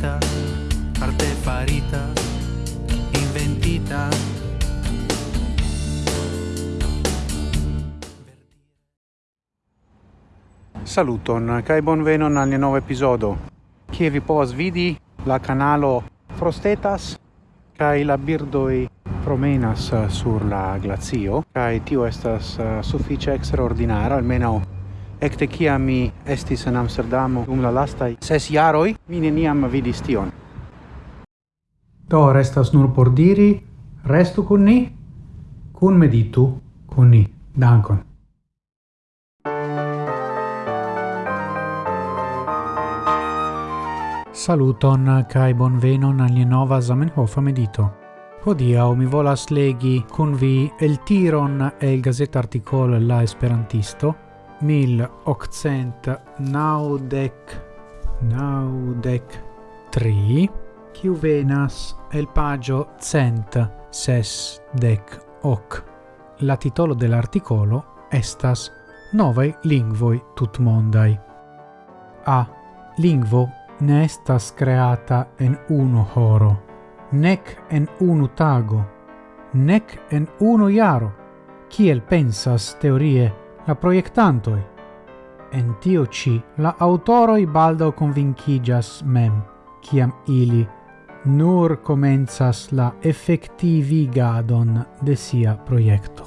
farita arte farita, inventita. Saluton kaj bonvenon al nova episodio. Kie vi povas vidi la canalo Frostetas kai la birdoi promenas sur la glazio kai tio estas eh, sufiĉe eksterordinara almenaŭ Ekde kiam mi estis en Amsterdamo dum la lastaj ses jaroj, mi neniam vidis tion. Do restas nur por diri, restu kun ni, kun meditu kun ni. Dankon. Saluton kai bonvenon al nova Zamenhof medito. Hodiaŭ mi volas legi kun vi el tiron el gazeta artikolo La Esperantisto mil octcent naudec naudec tri quiu venas el pagio cent ses dec hoc. La titolo dell'articolo estas novai lingvoi tutmondai. A. Lingvo ne estas creata en unu horo, nec en unu tago, nec en unu iaro, kiel pensas teorie la proiectantoi. En tio ci la autoroi baldo convincigas mem, ciam ili nur comenzas la effectivigadon de sia proiecto.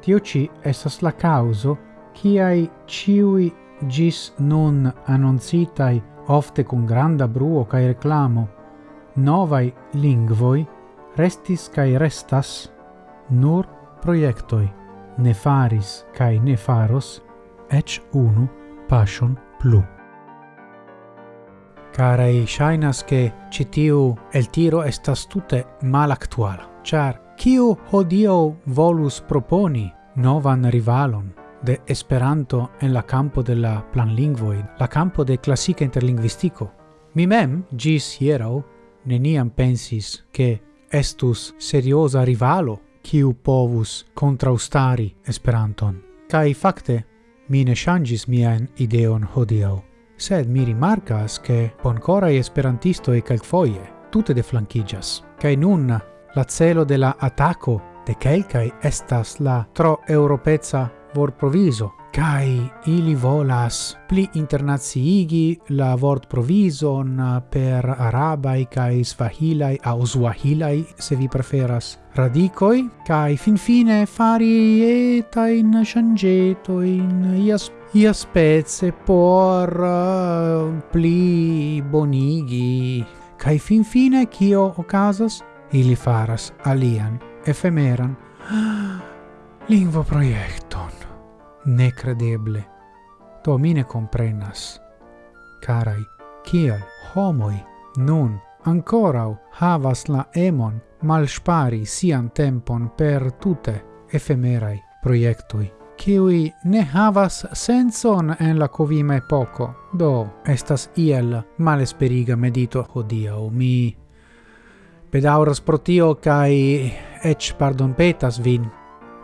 Tio ci estas la causo ciai ciui gis nun annoncitai ofte con granda bruo cae reclamo novai lingvoi restis cae restas nur proiectoi ne faris cae ne faros, ec unu passion plu. Carae, shainas che citiu el tiro estas tute mal actuala, char kiu hodio volus proponi novan rivalon de Esperanto en la campo de la planlingvoi, la campo de classica interlingvistico. Mi mem, gis hierau, neniam pensis che estus seriosa rivalo kiu povus kontraŭstari Esperanton. Kaj fakte, mi ne ŝanĝis mian ideon hodiaŭ, sed mi rimarkas ke bonkoraj esperantistoj kelkfoje tute deflankiĝas. Kaj nun la celo de la atako de kelkaj estas la tro-eŭropeca vorprovizo Kai ili volas pli internaciigi la vort provision per arabai kai svahilai au swahilai se vi preferas radicoi kai finfine fari eta in changeto in ias ia spezze por uh, pli bonigi. Kai finfine kio okazas? Ili faras alian efemeran lingvo projekt necredeble. Do mine comprenas. Carai, kiel homoi nun ancorau havas la emon malspari sian tempon per tute efemerai proiectui, kiui ne havas senson en la covima epoco, do estas iel malesperiga medito hodiau mi Pedauras pro tio kai ec pardon petas vin.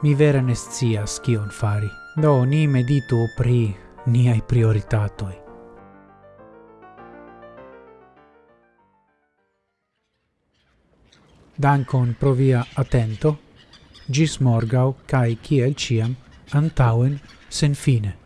Mi vere nescias kion fari. Do ni meditu pri niai prioritatoi. Dankon pro via atento, gis morgau cae ciel ciam antauen sen fine.